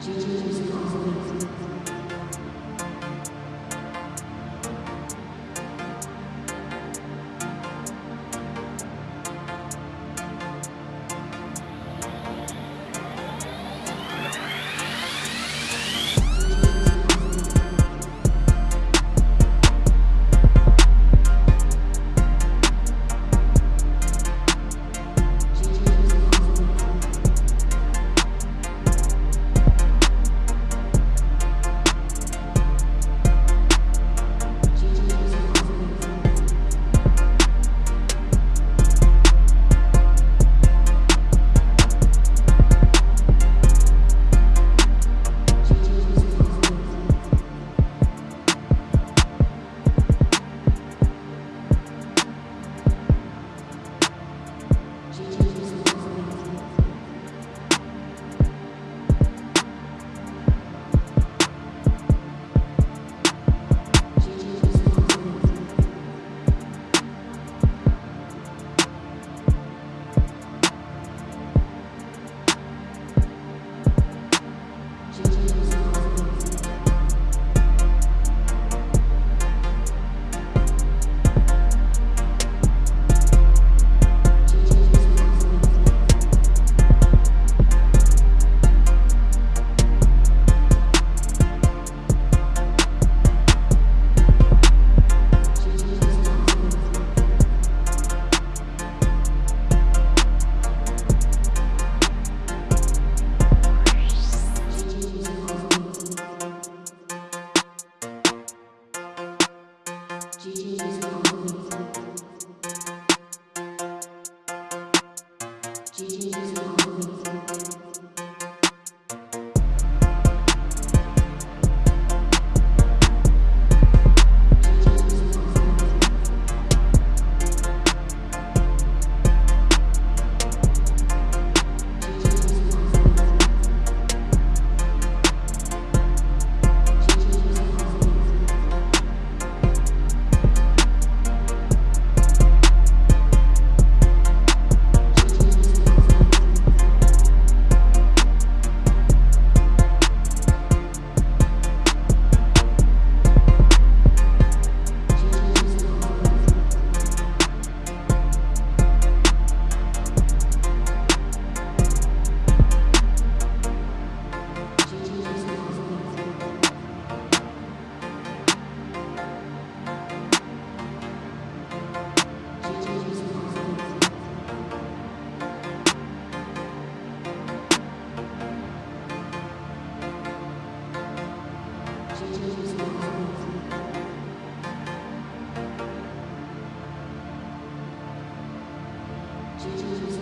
Gigi was constantly Jesus.